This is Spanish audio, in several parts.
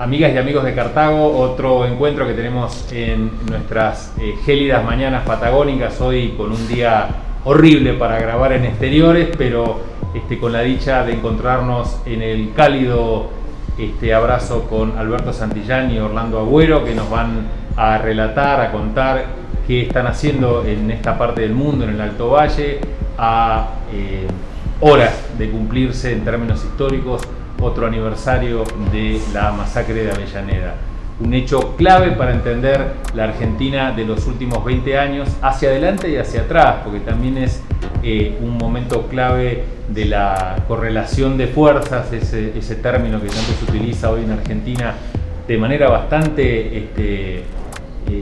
Amigas y amigos de Cartago, otro encuentro que tenemos en nuestras eh, gélidas mañanas patagónicas, hoy con un día horrible para grabar en exteriores, pero este, con la dicha de encontrarnos en el cálido este, abrazo con Alberto Santillán y Orlando Agüero, que nos van a relatar, a contar qué están haciendo en esta parte del mundo, en el Alto Valle, a eh, horas de cumplirse en términos históricos otro aniversario de la masacre de Avellaneda. Un hecho clave para entender la Argentina de los últimos 20 años hacia adelante y hacia atrás, porque también es eh, un momento clave de la correlación de fuerzas, ese, término que tanto se utiliza hoy en Argentina de manera bastante este, eh,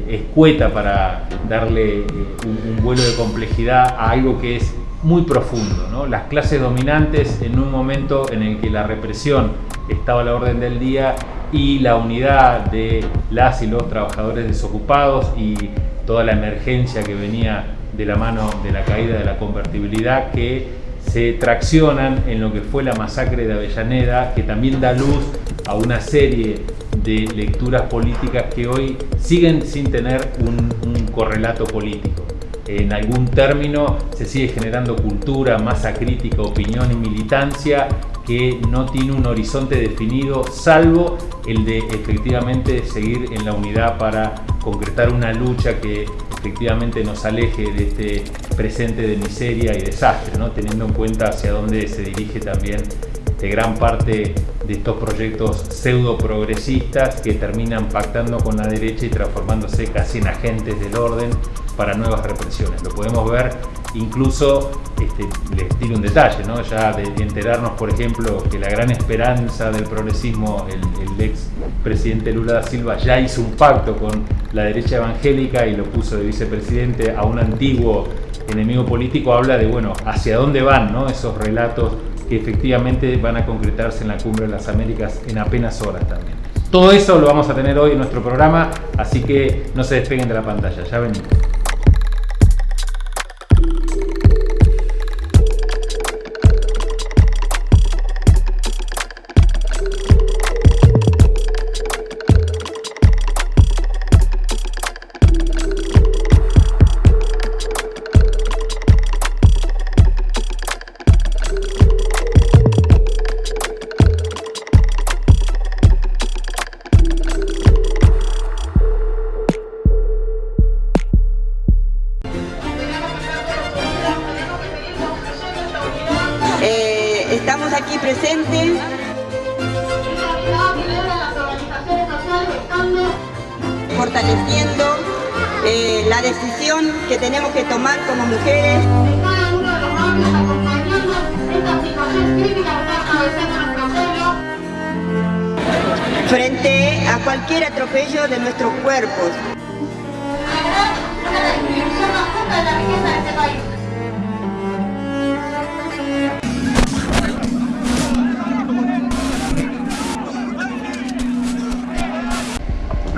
escueta para darle eh, un, un vuelo de complejidad a algo que es muy profundo. ¿no? Las clases dominantes en un momento en el que la represión estaba a la orden del día y la unidad de las y los trabajadores desocupados y toda la emergencia que venía de la mano de la caída de la convertibilidad que se traccionan en lo que fue la masacre de Avellaneda, que también da luz a una serie de lecturas políticas que hoy siguen sin tener un, un correlato político en algún término se sigue generando cultura, masa crítica, opinión y militancia que no tiene un horizonte definido, salvo el de efectivamente seguir en la unidad para concretar una lucha que efectivamente nos aleje de este presente de miseria y desastre, ¿no? teniendo en cuenta hacia dónde se dirige también de gran parte de estos proyectos pseudo progresistas que terminan pactando con la derecha y transformándose casi en agentes del orden para nuevas represiones. Lo podemos ver incluso, este, les tiro un detalle, ¿no? ya de, enterarnos, por ejemplo, que la gran esperanza del progresismo, el, ex presidente Lula da Silva, ya hizo un pacto con la derecha evangélica y lo puso de vicepresidente a un antiguo enemigo político, habla de, bueno, hacia dónde van ¿no? esos relatos que efectivamente van a concretarse en la Cumbre de las Américas en apenas horas también. Todo eso lo vamos a tener hoy en nuestro programa, así que no se despeguen de la pantalla, ya venimos.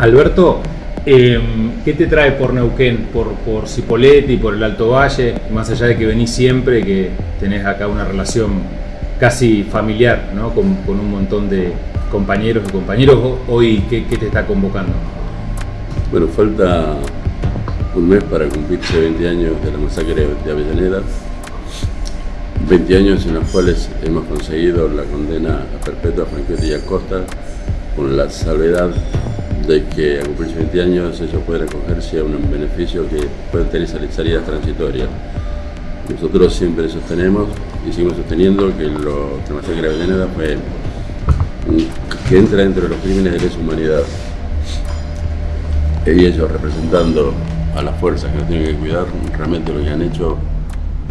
Alberto, em, ¿qué te trae por Neuquén, por, por Cipolletti, por el Alto Valle? Más allá de que venís siempre, que tenés acá una relación casi familiar ¿no? con, un montón de compañeros y compañeros, hoy, ¿qué, te está convocando? Bueno, falta un mes para cumplirse 20 años de la masacre de Avellaneda, 20 años en los cuales hemos conseguido la condena perpetua a Franquetti y Acosta, con la salvedad de que a cumplirse 20 años ellos pueden acogerse a un beneficio que pueden tener salidas transitorias. Nosotros siempre sostenemos y seguimos sosteniendo que lo que masacre de Avellaneda fue que entra dentro de los crímenes de lesa humanidad. Y ellos representando a las fuerzas que nos tienen que cuidar, realmente lo que han hecho,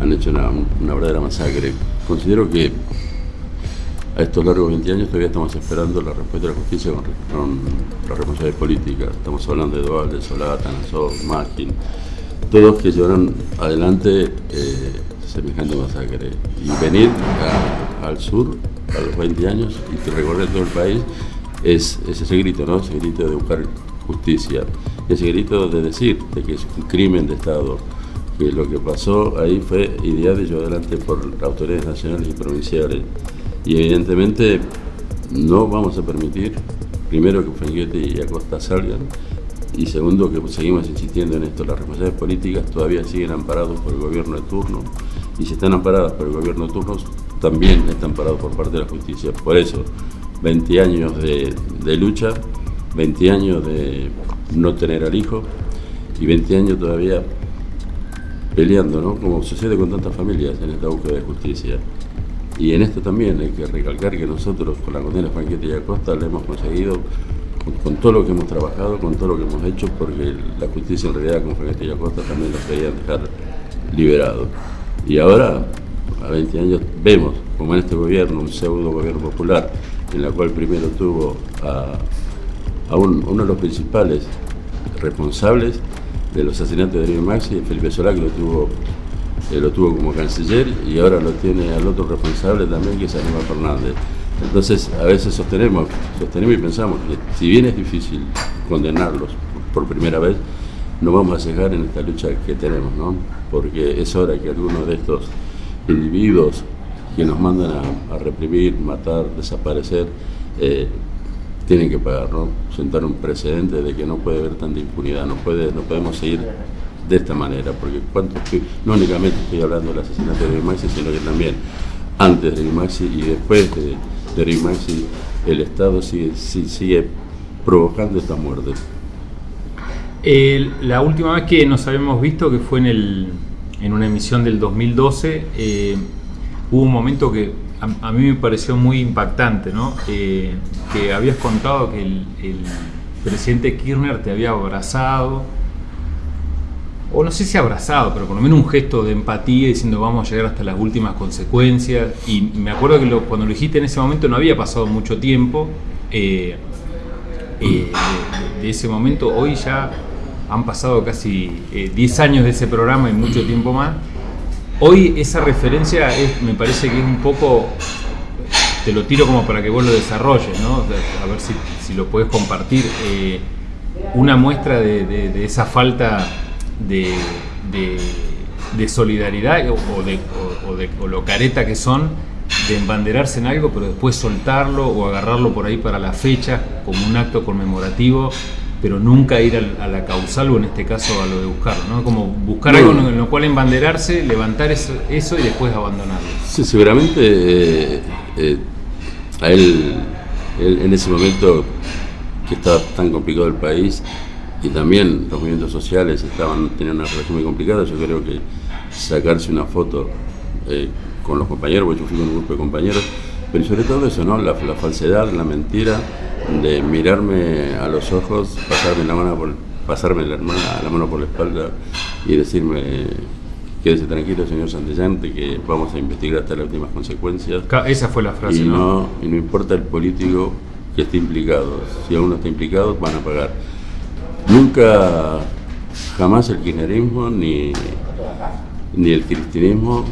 han hecho una, una verdadera masacre. Considero que a estos largos 20 años todavía estamos esperando la respuesta de la justicia con, con los responsables políticas. Estamos hablando de Duvalde, Solata, Nassau, Magin, todos que llevaron adelante eh, semejante masacre. Y venir al sur a los 20 años y recorrer todo el país es, ese grito, ¿no? Ese grito de buscar justicia, ese grito de decir de que es un crimen de Estado, que lo que pasó ahí fue ideado y llevado adelante por autoridades nacionales y provinciales y evidentemente no vamos a permitir primero que Fenguete y Acosta salgan, y segundo que seguimos insistiendo en esto, las responsabilidades políticas todavía siguen amparados por el gobierno de turno, y si están amparadas por el gobierno de turno, también están amparados por parte de la justicia. Por eso, 20 años de lucha, 20 años de no tener al hijo, y 20 años todavía peleando, ¿no? Como sucede con tantas familias en esta búsqueda de justicia. Y en esto también hay que recalcar que nosotros con la condena Franquete y Acosta le hemos conseguido con, todo lo que hemos trabajado, con todo lo que hemos hecho, porque la justicia en realidad con Franquete y Acosta también nos querían dejar liberados. Y ahora, a 20 años, vemos como en este gobierno, un pseudo gobierno popular, en la cual primero tuvo a, a uno de los principales responsables de los asesinatos de Darío Maxi, Felipe Solá, que lo tuvo, eh, lo tuvo como canciller, y ahora lo tiene al otro responsable también, que es Aníbal Fernández. Entonces, a veces sostenemos, sostenemos y pensamos que si bien es difícil condenarlos por primera vez, no vamos a cejar en esta lucha que tenemos, ¿no? Porque es hora que algunos de estos individuos que nos mandan a, reprimir, matar, desaparecer, eh, tienen que pagar, ¿no? Sentar un precedente de que no puede haber tanta impunidad, no, puede, no podemos seguir de esta manera, porque cuánto, no únicamente estoy hablando del asesinato de Maxi, sino que también antes de Maxi y después de, de Maxi, el Estado sigue, sigue provocando esta muerte. la última vez que nos habíamos visto, que fue en, el, en una emisión del 2012, eh, hubo un momento que a, mí me pareció muy impactante, ¿no? Eh, que habías contado que el, presidente Kirchner te había abrazado, o no sé si abrazado, pero por lo menos un gesto de empatía diciendo vamos a llegar hasta las últimas consecuencias. Y me acuerdo que cuando lo dijiste en ese momento no había pasado mucho tiempo. Eh, eh, de, ese momento, hoy ya han pasado casi 10 años de ese programa y mucho tiempo más. Hoy esa referencia me parece que es un poco, te lo tiro como para que vos lo desarrolles, ¿no? A ver si, lo puedes compartir. Eh, una muestra de, esa falta de, solidaridad o, de, o, lo careta que son de embanderarse en algo, pero después soltarlo o agarrarlo por ahí para la fecha como un acto conmemorativo pero nunca ir a, la causal o en este caso a lo de buscarlo, ¿no? Como buscar algo en lo cual embanderarse, levantar eso, eso y después abandonarlo. Sí, seguramente eh, eh, a él, en ese momento que estaba tan complicado el país y también los movimientos sociales estaban teniendo una relación muy complicada, yo creo que sacarse una foto eh, con los compañeros, porque yo fui con un grupo de compañeros, pero sobre todo eso, ¿no? La, la falsedad, la mentira, de mirarme a los ojos, pasarme la mano por, pasarme la, la mano por la espalda y decirme quédese tranquilo, señor Santillante, que vamos a investigar hasta las últimas consecuencias. Esa fue la frase, y ¿no? Y no importa el político que esté implicado, si aún no está implicado, van a pagar. Nunca, jamás el kirchnerismo ni, ni el cristianismo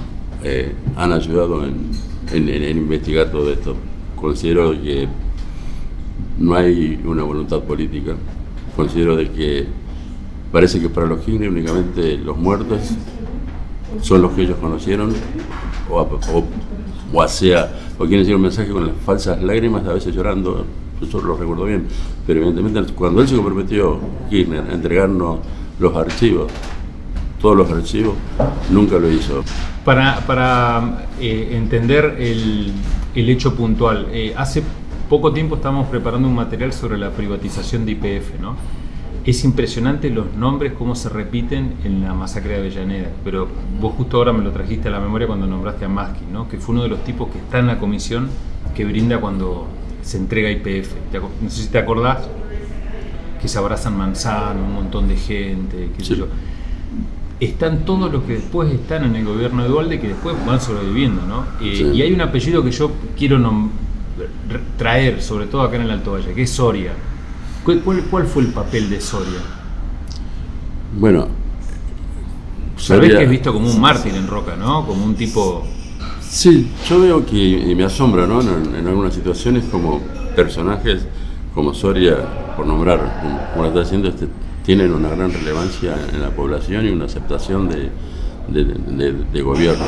eh, han ayudado en, en investigar todo esto. Considero que no hay una voluntad política. Considero de que parece que para los Kirchner únicamente los muertos son los que ellos conocieron, o, o, o sea, o quieren decir un mensaje con las falsas lágrimas, a veces llorando, eso lo recuerdo bien, pero evidentemente cuando él se comprometió, a entregarnos los archivos, todos los archivos, nunca lo hizo. Para, para eh, entender el, el, hecho puntual, eh, hace poco tiempo estamos preparando un material sobre la privatización de IPF, ¿no? Es impresionante los nombres, cómo se repiten en la masacre de Avellaneda, pero vos justo ahora me lo trajiste a la memoria cuando nombraste a Maskin, ¿no? que fue uno de los tipos que está en la comisión que brinda cuando se entrega IPF. No sé si te acordás que se abrazan Manzano, un montón de gente, qué sé yo. Están todos los que después están en el gobierno de Dualde que después van sobreviviendo, ¿no? Eh, y hay un apellido que yo quiero traer, sobre todo acá en el Alto Valle, que es Soria. ¿Cuál, fue el papel de Soria? Bueno, Sabés que es visto como un mártir en Roca, ¿no? Como un tipo... Sí, yo veo que, y me asombra, ¿no? En, algunas situaciones como personajes como Soria, por nombrar, como lo está haciendo, este, tienen una gran relevancia en la población y una aceptación de, gobierno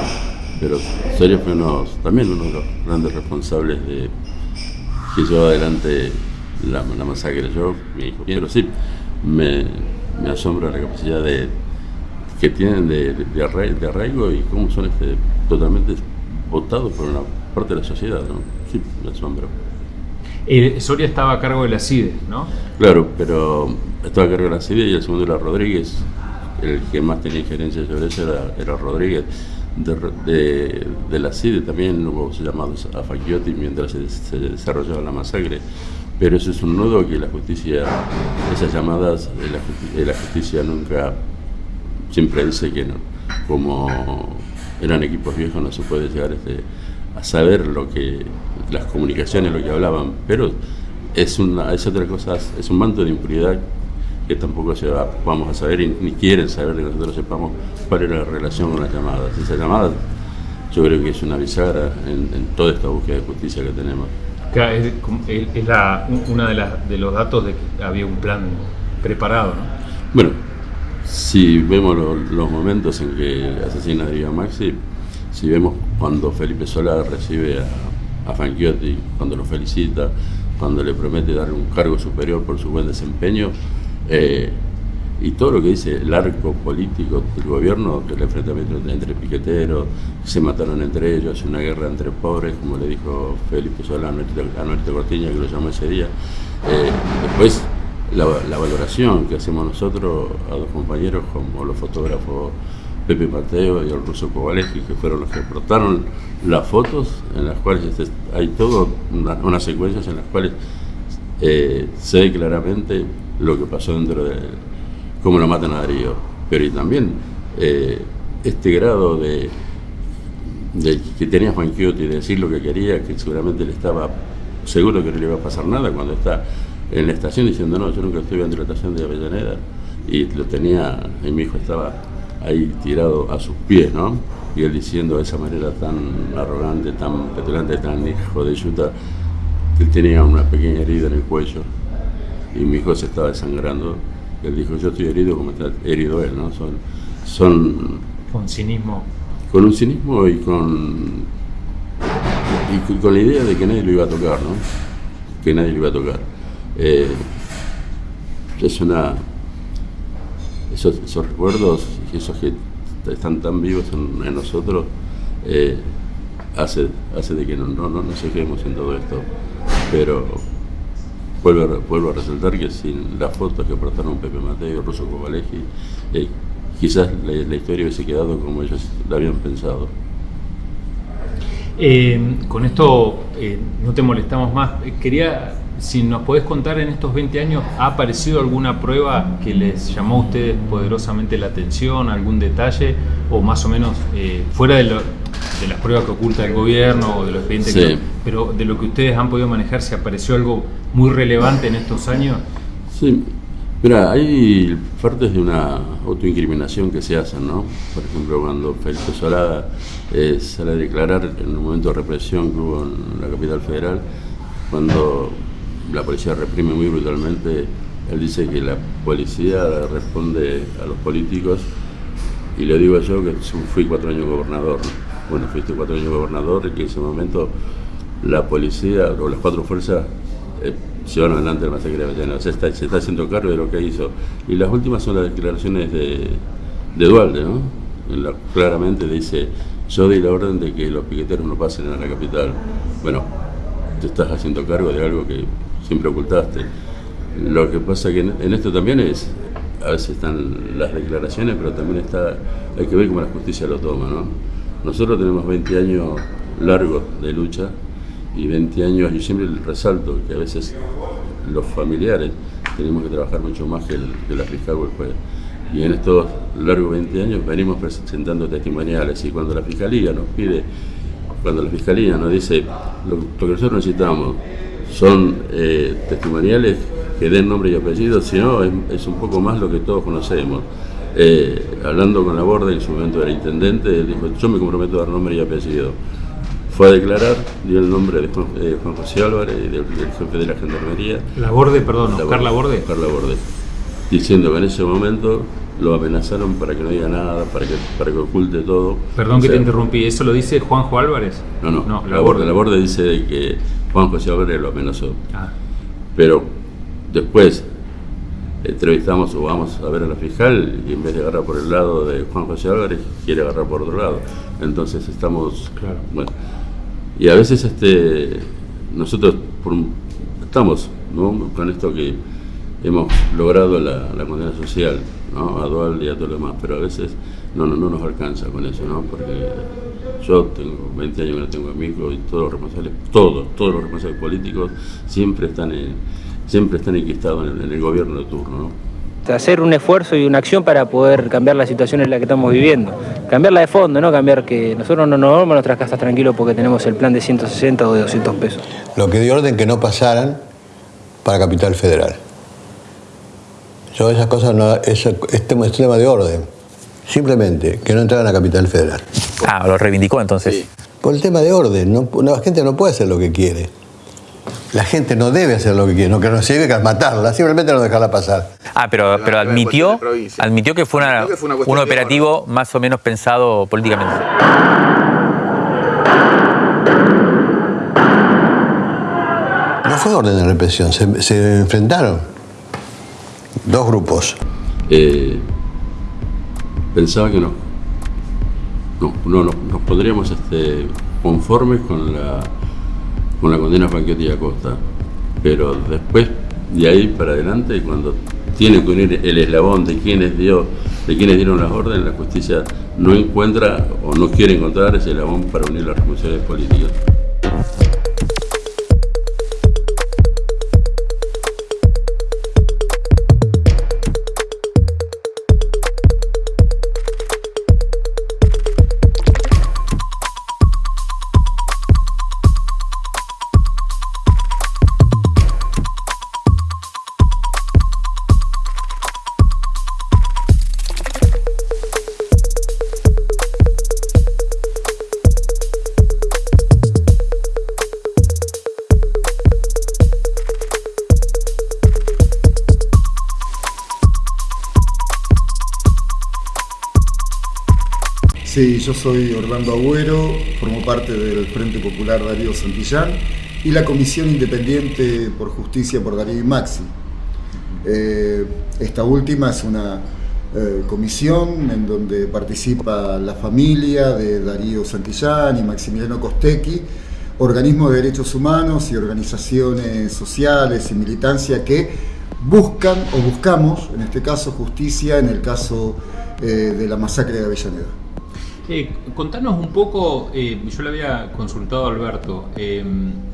pero Soria fue uno, también uno de los grandes responsables de que llevó adelante la, la masacre. Yo, mi hijo, pero sí, me, me asombra la capacidad de que tienen de, de, arraigo, y cómo son este, totalmente votados por una parte de la sociedad, ¿no? Sí, me asombra. Eh, Soria estaba a cargo de la CIDE, ¿no? Claro, pero estaba a cargo de la CIDE y el segundo era Rodríguez. El que más tenía injerencia sobre eso era, era Rodríguez. De, de, de, la CIDE también hubo llamados a Facchiotti mientras se, se, desarrollaba la masacre. Pero eso es un nudo que la justicia, esas llamadas, la justicia, la justicia nunca, siempre dice que no. Como eran equipos viejos no se puede llegar este, a saber lo que las comunicaciones, lo que hablaban, pero es, una, es otra cosa, es un manto de impunidad que tampoco se va, vamos a saber y ni quieren saber de que nosotros sepamos cuál era la relación con las llamadas. Esa llamada yo creo que es una bisagra en, en toda esta búsqueda de justicia que tenemos. Es, es la, una de, las, de los datos de que había un plan preparado, ¿no? Bueno, si vemos lo, los momentos en que asesina a Darío Maxi, si vemos cuando Felipe Solá recibe a, a Fanchiotti, cuando lo felicita, cuando le promete dar un cargo superior por su buen desempeño, eh, y todo lo que dice el arco político del gobierno, que el enfrentamiento entre piqueteros, se mataron entre ellos, una guerra entre pobres, como le dijo Felipe Solá a Norte Cortiña, que lo llamó ese día. Eh, después, la, valoración que hacemos nosotros a dos compañeros, como los fotógrafos Pepe Mateo y el ruso Kowaleski, que fueron los que aportaron las fotos, en las cuales este, hay una, unas secuencias en las cuales eh, se ve claramente lo que pasó dentro de cómo lo matan a Darío. Pero también eh, este grado de, de, que tenía Juan Quiotti de decir lo que quería, que seguramente le estaba seguro que no le iba a pasar nada cuando está en la estación diciendo no, yo nunca estuve de la estación de Avellaneda y lo tenía, y mi hijo estaba ahí tirado a sus pies, ¿no? Y él diciendo de esa manera tan arrogante, tan petulante, tan hijo de yuta, que él tenía una pequeña herida en el cuello y mi hijo se estaba desangrando. Él dijo, yo estoy herido como está herido él, ¿no? Son, son con cinismo. Con un cinismo y con, y con la idea de que nadie lo iba a tocar, ¿no? Que nadie lo iba a tocar. Eh, es una esos, esos, recuerdos esos que están tan vivos en, nosotros eh, hace, hace de que no, no, no nos en todo esto. Pero vuelvo vuelvo a resaltar que sin las fotos que aportaron Pepe Mateo, Rosso Covaleji eh, quizás la, historia hubiese quedado como ellos la habían pensado. Eh, con esto no te molestamos más. Quería si nos podés contar en estos 20 años, ¿ha aparecido alguna prueba que les llamó a ustedes poderosamente la atención, algún detalle, o más o menos eh, fuera de, lo, de, las pruebas que oculta el gobierno o de los expedientes, sí. que, pero de lo que ustedes han podido manejar, si apareció algo muy relevante en estos años? Sí, mira, hay partes de una autoincriminación que se hacen, ¿no? Por ejemplo, cuando Felipe Solada eh, sale a declarar en un momento de represión que hubo en la capital federal, cuando la policía reprime muy brutalmente. Él dice que la policía responde a los políticos y le digo yo que fui cuatro años gobernador. Bueno, fuiste cuatro años gobernador y que en ese momento la policía o las cuatro fuerzas eh, llevaron adelante el masacre de Avellaneda. O sea, está, se está haciendo cargo de lo que hizo. Y las últimas son las declaraciones de, de Dualde, ¿no? En la, claramente dice, yo di la orden de que los piqueteros no pasen a la capital. Bueno, te estás haciendo cargo de algo que siempre ocultaste. Lo que pasa que en esto también es, a veces están las declaraciones, pero también está, hay que ver cómo la justicia lo toma, ¿no? Nosotros tenemos 20 años largos de lucha y 20 años, yo siempre resalto que a veces los familiares tenemos que trabajar mucho más que, el, que la fiscal o el juez. Y en estos largos 20 años venimos presentando testimoniales y cuando la fiscalía nos pide, cuando la fiscalía nos dice lo que nosotros necesitamos son eh, testimoniales que den nombre y apellido, sino es, es, un poco más lo que todos conocemos. Eh, hablando con la Borde, en su momento era intendente, él dijo, yo me comprometo a dar nombre y apellido. Fue a declarar, dio el nombre de Juan, eh, Juan José Álvarez, del, del, jefe de la Gendarmería. La Borde, perdón, la Carla Borde. Carla Borde. Diciendo que en ese momento lo amenazaron para que no diga nada, para que, para que oculte todo. Perdón o sea, que te interrumpí, ¿eso lo dice Juanjo Álvarez? No, no, no la, Borde, la Borde dice que Juan José Álvarez lo amenazó. Ah. Pero después entrevistamos o vamos a ver a la fiscal y en vez de agarrar por el lado de Juan José Álvarez, quiere agarrar por otro lado. Entonces estamos... Claro. Bueno, y a veces este, nosotros por estamos ¿no? con esto que hemos logrado la, la condena social ¿no? a Dual y a todo lo demás, pero a veces no, no, no nos alcanza con eso, ¿no? porque yo tengo 20 años que no tengo amigos y todos los responsables, todos, todos los responsables políticos siempre están en, siempre están enquistados en el, en el gobierno de turno. ¿no? hacer un esfuerzo y una acción para poder cambiar la situación en la que estamos viviendo. Cambiarla de fondo, no cambiar que nosotros no nos vamos a nuestras casas tranquilos porque tenemos el plan de 160 o de 200 pesos. Lo que dio orden que no pasaran para Capital Federal. Yo esas cosas no, eso, este es un tema de orden. Simplemente que no entraran a Capital Federal. Ah, lo reivindicó entonces. Por el tema de orden, no, la gente no puede hacer lo que quiere. La gente no debe hacer lo que quiere, no que no sirve que es matarla, simplemente no dejarla pasar. Ah, pero, pero admitió, admitió que fue, una- Admitió que fue una cuestión un operativo más o menos pensado políticamente. No fue orden de represión, se, se enfrentaron dos grupos. eh, pensaba que no, no, no, no- nos pondríamos este, conformes con la, con la condena Franchetti y Acosta, pero después de ahí para adelante, cuando tiene que unir el eslabón de quienes, dio, de quienes dieron las órdenes, la justicia no encuentra o no quiere encontrar ese eslabón para unir las responsabilidades políticas. Sí, yo soy Orlando Agüero, formo parte del Frente Popular Darío Santillán y la Comisión Independiente por Justicia por Darío y Maxi. Eh, esta última es una eh, comisión en donde participa la familia de Darío Santillán y Maximiliano Costecchi, organismos de derechos humanos y organizaciones sociales y militancia que buscan o buscamos, en este caso, justicia en el caso eh, de la masacre de Avellaneda. Eh, contanos un poco, eh, yo le había consultado a Alberto, eh,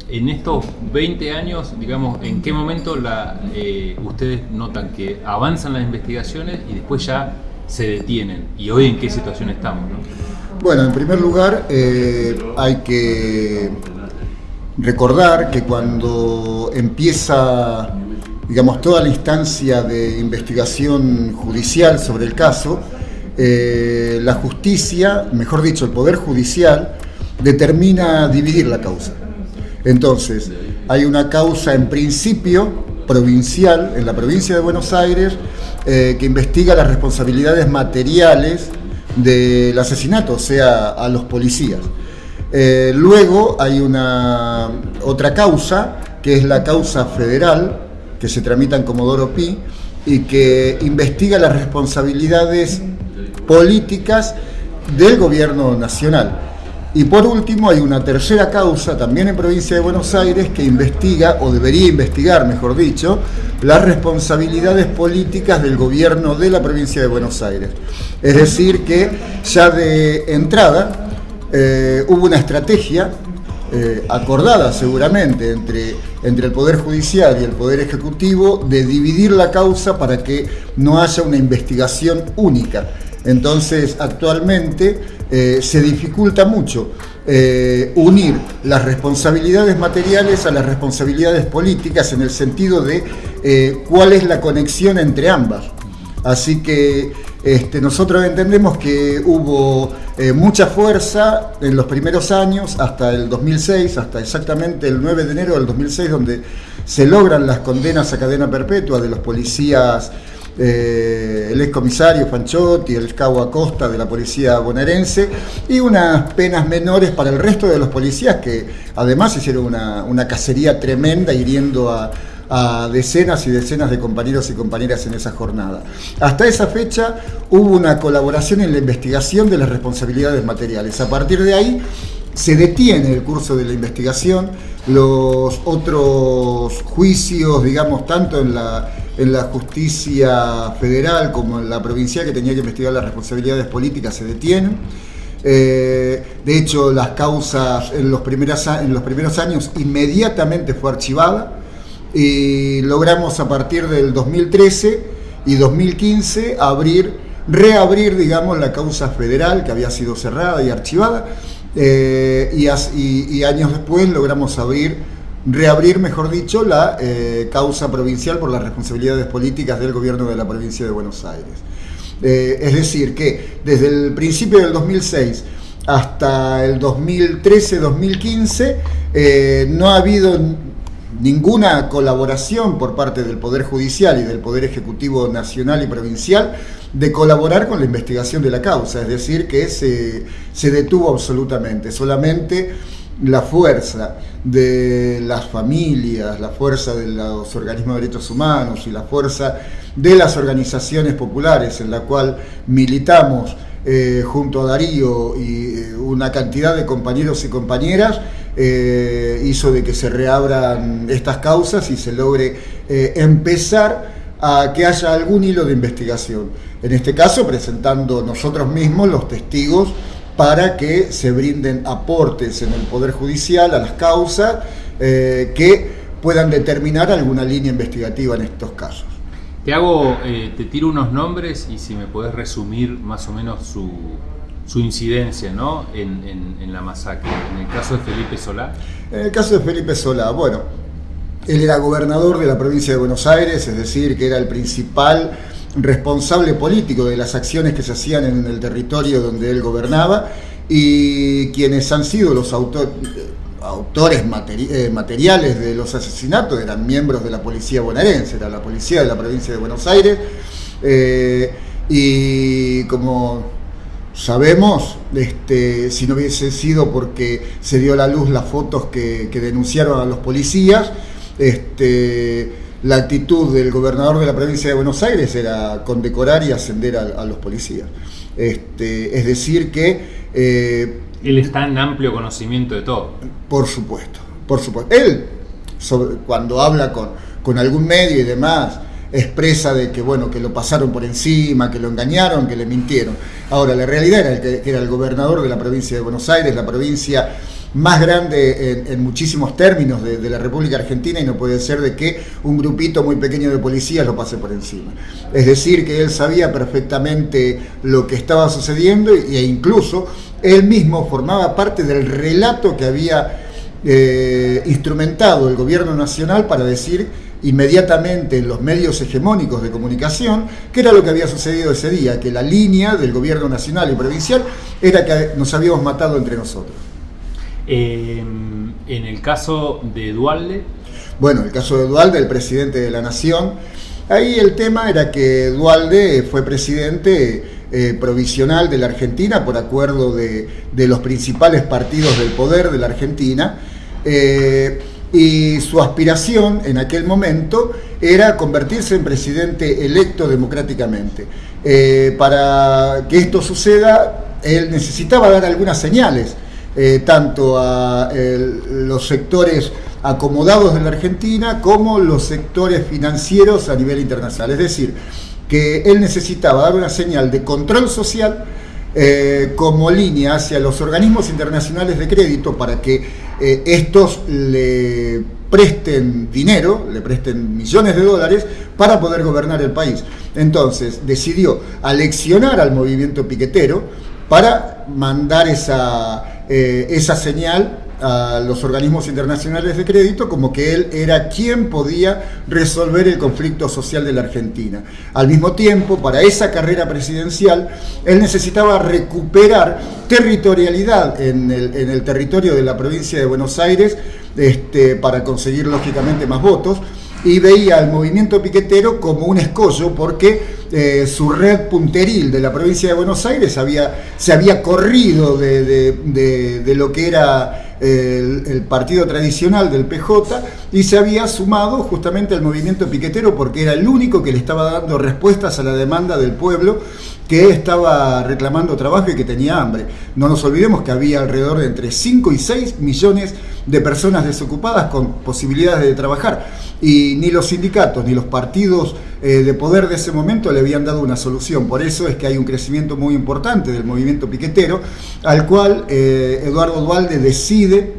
en estos 20 años, digamos, ¿en qué momento la, eh, ustedes notan que avanzan las investigaciones y después ya se detienen? ¿Y hoy en qué situación estamos? no? Bueno, en primer lugar, hay que recordar que cuando empieza, digamos, toda la instancia de investigación judicial sobre el caso, eh, la justicia, mejor dicho, el Poder Judicial, determina dividir la causa. Entonces, hay una causa en principio provincial, en la provincia de Buenos Aires, eh, que investiga las responsabilidades materiales del asesinato, o sea, a los policías. Eh, luego hay una otra causa, que es la causa federal, que se tramita en Comodoro Pi, y que investiga las responsabilidades políticas del gobierno nacional. Y por último hay una tercera causa, también en provincia de Buenos Aires, que investiga, o debería investigar, mejor dicho, las responsabilidades políticas del gobierno de la provincia de Buenos Aires. Es decir, que ya de entrada eh, hubo una estrategia eh, acordada seguramente entre, entre el Poder Judicial y el Poder Ejecutivo de dividir la causa para que no haya una investigación única. Entonces, actualmente eh, se dificulta mucho eh, unir las responsabilidades materiales a las responsabilidades políticas en el sentido de eh, cuál es la conexión entre ambas. Así que este, nosotros entendemos que hubo mucha fuerza en los primeros años, hasta el 2006, hasta exactamente el 9 de enero del 2006, donde se logran las condenas a cadena perpetua de los policías, eh, el excomisario Fanchotti, el cabo Acosta de la policía bonaerense, y unas penas menores para el resto de los policías que además hicieron una, una cacería tremenda hiriendo a decenas y decenas de compañeros y compañeras en esa jornada. Hasta esa fecha hubo una colaboración en la investigación de las responsabilidades materiales. A partir de ahí se detiene el curso de la investigación, los otros juicios, digamos, tanto en la, en la justicia federal como en la provincial que tenía que investigar las responsabilidades políticas se detienen. Eh, de hecho, las causas en los, primeros, en los primeros años inmediatamente fue archivada y logramos a partir del 2013 y 2015 abrir, reabrir, digamos, la causa federal que había sido cerrada y archivada eh, y, años después logramos abrir, reabrir, mejor dicho, la eh, causa provincial por las responsabilidades políticas del gobierno de la provincia de Buenos Aires. Eh, es decir, que desde el principio del 2006 hasta el 2013-2015 no ha habido ninguna colaboración por parte del Poder Judicial y del Poder Ejecutivo Nacional y Provincial de colaborar con la investigación de la causa, es decir, que se, se detuvo absolutamente, solamente la fuerza de las familias, la fuerza de los organismos de derechos humanos y la fuerza de las organizaciones populares en la cual militamos eh, junto a Darío y eh, una cantidad de compañeros y compañeras, eh, hizo de que se reabran estas causas y se logre empezar a que haya algún hilo de investigación. En este caso, presentando nosotros mismos los testigos para que se brinden aportes en el Poder Judicial a las causas que puedan determinar alguna línea investigativa en estos casos. Te hago, eh, te tiro unos nombres y si me podés resumir más o menos su, su incidencia ¿no? En, la masacre. En el caso de Felipe Solá. En el caso de Felipe Solá, bueno, él era gobernador de la provincia de Buenos Aires, es decir, que era el principal responsable político de las acciones que se hacían en el territorio donde él gobernaba y quienes han sido los autores autores eh, materiales de los asesinatos eran miembros de la policía bonaerense, era la policía de la provincia de Buenos Aires, eh, y como sabemos, este, si no hubiese sido porque se dio a la luz las fotos que, denunciaron a los policías, este, la actitud del gobernador de la provincia de Buenos Aires era condecorar y ascender a, los policías. Este, es decir que eh, él está en amplio conocimiento de todo. Por supuesto, por supuesto. Él, cuando habla con, con algún medio y demás, expresa de que bueno que lo pasaron por encima, que lo engañaron, que le mintieron. Ahora, la realidad era que era el gobernador de la provincia de Buenos Aires, la provincia más grande en, muchísimos términos de, la República Argentina y no puede ser de que un grupito muy pequeño de policías lo pase por encima. Es decir, que él sabía perfectamente lo que estaba sucediendo e incluso él mismo formaba parte del relato que había eh, instrumentado el gobierno nacional para decir inmediatamente en los medios hegemónicos de comunicación que era lo que había sucedido ese día, que la línea del gobierno nacional y provincial era que nos habíamos matado entre nosotros. en el caso de Dualde. Bueno, el caso de Dualde, el presidente de la Nación, ahí el tema era que Dualde fue presidente eh, provisional de la Argentina por acuerdo de, los principales partidos del poder de la Argentina. Eh, y su aspiración en aquel momento era convertirse en presidente electo democráticamente. Eh, para que esto suceda, él necesitaba dar algunas señales, tanto a los sectores acomodados de la Argentina como los sectores financieros a nivel internacional. Es decir, que él necesitaba dar una señal de control social eh, como línea hacia los organismos internacionales de crédito para que eh, estos le presten dinero, le presten millones de dólares para poder gobernar el país. Entonces decidió aleccionar al movimiento piquetero para mandar esa, eh, esa señal a los organismos internacionales de crédito como que él era quien podía resolver el conflicto social de la Argentina. Al mismo tiempo, para esa carrera presidencial, él necesitaba recuperar territorialidad en el, territorio de la provincia de Buenos Aires este, para conseguir lógicamente más votos y veía al movimiento piquetero como un escollo porque eh, su red punteril de la provincia de Buenos Aires había, se había corrido de, de lo que era el, partido tradicional del PJ y se había sumado justamente al movimiento piquetero porque era el único que le estaba dando respuestas a la demanda del pueblo que estaba reclamando trabajo y que tenía hambre. No nos olvidemos que había alrededor de entre 5 y 6 millones de personas desocupadas con posibilidades de trabajar y ni los sindicatos ni los partidos eh, de poder de ese momento le habían dado una solución. Por eso es que hay un crecimiento muy importante del movimiento piquetero al cual eh, Eduardo Dualde decide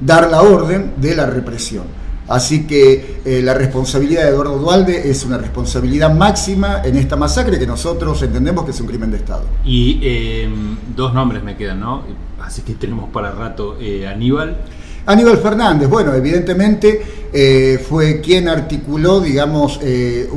dar la orden de la represión. Así que eh, la responsabilidad de Eduardo Dualde es una responsabilidad máxima en esta masacre que nosotros entendemos que es un crimen de Estado. Y dos nombres me quedan, ¿no? Así que tenemos para rato Aníbal. Aníbal Fernández, bueno, evidentemente eh, fue quien articuló, digamos, eh,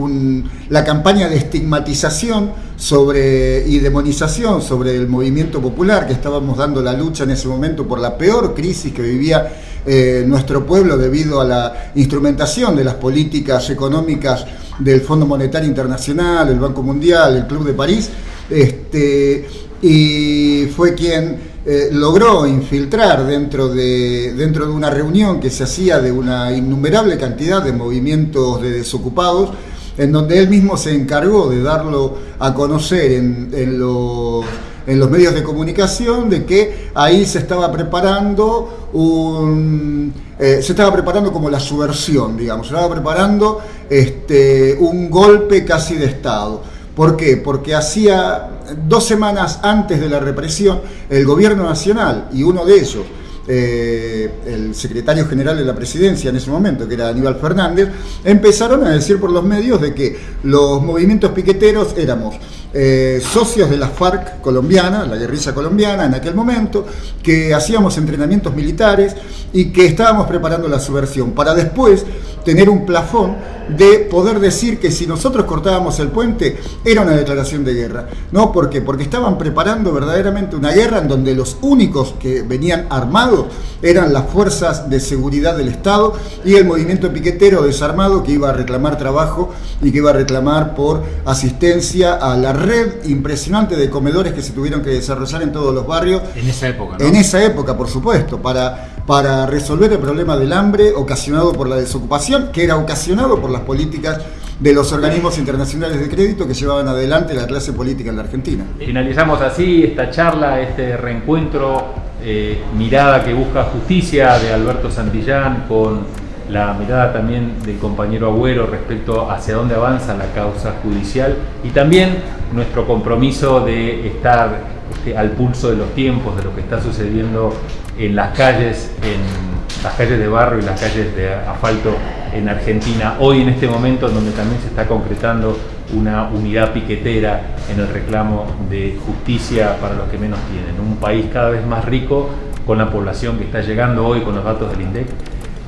la campaña de estigmatización sobre, y demonización sobre el movimiento popular, que estábamos dando la lucha en ese momento por la peor crisis que vivía eh, nuestro pueblo debido a la instrumentación de las políticas económicas del Fondo Monetario Internacional, el Banco Mundial, el Club de París, este, y fue quien eh, logró infiltrar dentro de, dentro de una reunión que se hacía de una innumerable cantidad de movimientos de desocupados, en donde él mismo se encargó de darlo a conocer en, los, en los medios de comunicación, de que ahí se estaba preparando un... eh, se estaba preparando como la subversión, digamos, se estaba preparando este, un golpe casi de Estado. ¿Por qué? Porque hacía dos semanas antes de la represión, el gobierno nacional y uno de ellos, eh, el secretario general de la presidencia en ese momento, que era Aníbal Fernández, empezaron a decir por los medios de que los movimientos piqueteros éramos eh, socios de la FARC colombiana, la guerrilla colombiana en aquel momento, que hacíamos entrenamientos militares y que estábamos preparando la subversión, para después tener un plafón de poder decir que si nosotros cortábamos el puente era una declaración de guerra. ¿No? ¿Por qué? Porque estaban preparando verdaderamente una guerra en donde los únicos que venían armados eran las fuerzas de seguridad del Estado y el movimiento piquetero desarmado que iba a reclamar trabajo y que iba a reclamar por asistencia a la red impresionante de comedores que se tuvieron que desarrollar en todos los barrios En esa época, ¿no? en esa época, por supuesto, para, para resolver el problema del hambre ocasionado por la desocupación, que era ocasionado por las políticas de los organismos internacionales de crédito que llevaban adelante la clase política en la Argentina. Finalizamos así esta charla, este reencuentro, eh, mirada que busca justicia de Alberto Santillán con la mirada también del compañero Agüero respecto hacia dónde avanza la causa judicial y también nuestro compromiso de estar este, al pulso de los tiempos, de lo que está sucediendo en las calles, en las calles de barro y las calles de asfalto en Argentina, hoy en este momento en donde también se está concretando una unidad piquetera en el reclamo de justicia para los que menos tienen. Un país cada vez más rico con la población que está llegando hoy con los datos del INDEC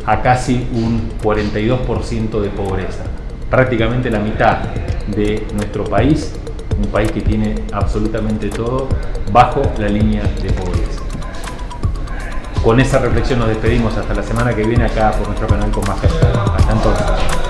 a casi un 42% de pobreza. Prácticamente la mitad de nuestro país, un país que tiene absolutamente todo bajo la línea de pobreza. Con esa reflexión nos despedimos hasta la semana que viene acá por nuestro canal con más Hasta entonces.